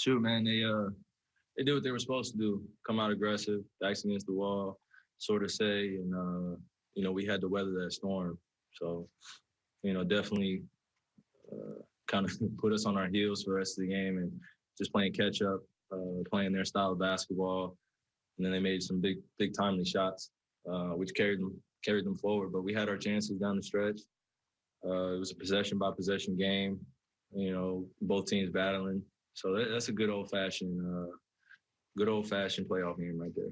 Shoot, man, they uh they did what they were supposed to do. Come out aggressive, backs against the wall, sort of say, and uh, you know, we had to weather that storm. So, you know, definitely uh, kind of put us on our heels for the rest of the game and just playing catch up, uh, playing their style of basketball. And then they made some big, big timely shots, uh, which carried them carried them forward. But we had our chances down the stretch. Uh, it was a possession by possession game. You know, both teams battling. So that, that's a good old fashioned, uh, good old fashioned playoff game right there.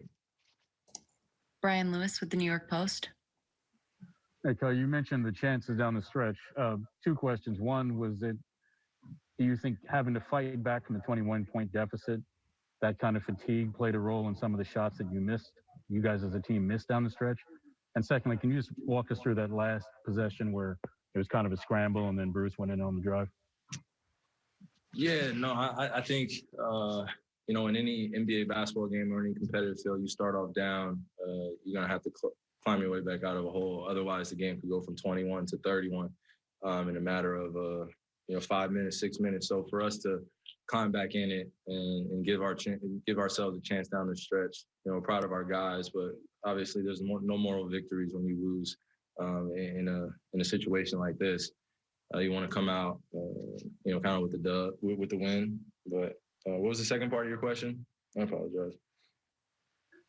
Brian Lewis with the New York Post. Hey, Kyle, you mentioned the chances down the stretch. Uh, two questions. One was that do you think having to fight back from the 21 point deficit, that kind of fatigue played a role in some of the shots that you missed, you guys as a team missed down the stretch? And secondly, can you just walk us through that last possession where it was kind of a scramble and then Bruce went in on the drive? Yeah, no, I, I think uh, you know in any NBA basketball game or any competitive field, you start off down. Uh, you're gonna have to cl- climb your way back out of a hole. Otherwise, the game could go from 21 to 31 um, in a matter of uh, you know five minutes, six minutes. So for us to climb back in it and, and give our ch- give ourselves a chance down the stretch, you know, proud of our guys. But obviously, there's more, no moral victories when you lose um, in a in a situation like this. Uh, you want to come out, uh, you know, kind of with the dub, with, with the win. But uh, what was the second part of your question? I apologize.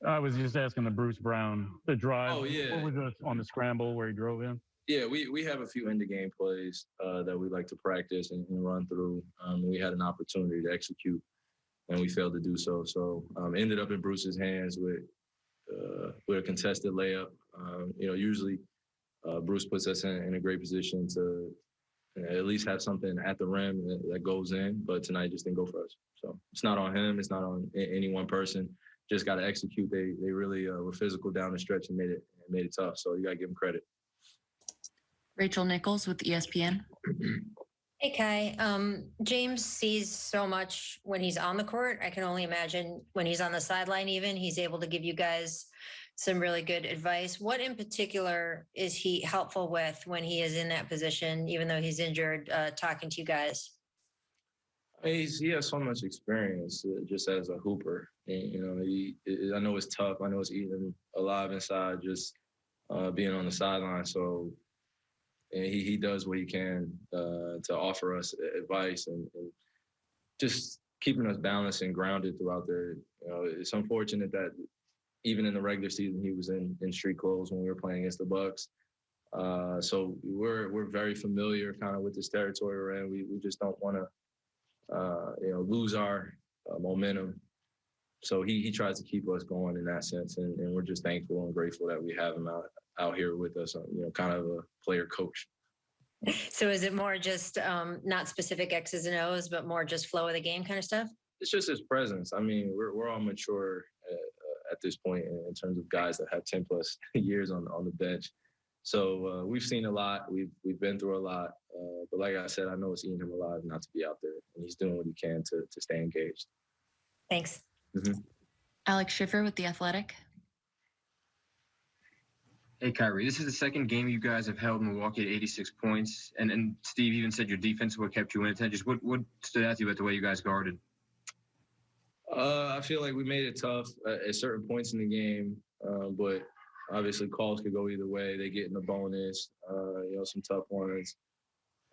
I was just asking the Bruce Brown, the drive. Oh, yeah. What was on the scramble where he drove in? Yeah, we, we have a few end of game plays uh, that we like to practice and, and run through. Um, we had an opportunity to execute, and we failed to do so. So um, ended up in Bruce's hands with uh, with a contested layup. Um, you know, usually uh, Bruce puts us in, in a great position to at least have something at the rim that, that goes in. But tonight just didn't go for us. So it's not on him. It's not on any one person. Just got to execute. They they really uh, were physical down the stretch and made it made it tough. So you got to give them credit. Rachel Nichols with ESPN. Hey Kai, um, James sees so much when he's on the court. I can only imagine when he's on the sideline. Even he's able to give you guys some really good advice. What in particular is he helpful with when he is in that position, even though he's injured? Uh, talking to you guys. He's, he has so much experience uh, just as a hooper. And, you know, he, it, I know it's tough. I know it's eating alive inside just uh, being on the sideline. So and he, he does what he can uh, to offer us advice and, and just keeping us balanced and grounded throughout the. You know, it's unfortunate that even in the regular season he was in in street clothes when we were playing against the Bucks. Uh, so we're we're very familiar kind of with this territory we're in. We we just don't want to uh, you know lose our uh, momentum. So he he tries to keep us going in that sense, and, and we're just thankful and grateful that we have him out out here with us. uh, You know, kind of a player coach. So is it more just um, not specific X's and O's, but more just flow of the game kind of stuff? It's just his presence. I mean, we're we're all mature uh, uh, at this point in, in terms of guys that have ten plus years on on the bench. So uh, we've seen a lot. We've we've been through a lot. Uh, but like I said, I know it's eating him alive not to be out there, and he's doing what he can to to stay engaged. Thanks. Alex Schiffer with The Athletic. Hey Kyrie, this is the second game you guys have held Milwaukee at 86 points, and and Steve even said your defense is what kept you in it. Just what what stood out to you about the way you guys guarded? Uh, I feel like we made it tough at, certain points in the game, uh, but obviously calls could go either way. They get in the bonus, uh, you know, some tough ones,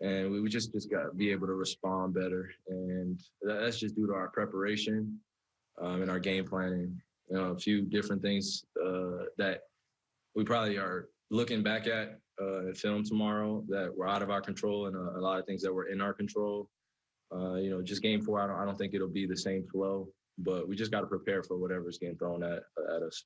and we, just just got to be able to respond better, and that, that's just due to our preparation um, and our game planning. You know, a few different things uh, that we probably are looking back at uh, film tomorrow that were out of our control, and a, a lot of things that were in our control. Uh, you know, just game four, I don't, I don't think it'll be the same flow, but we just got to prepare for whatever's getting thrown at at us.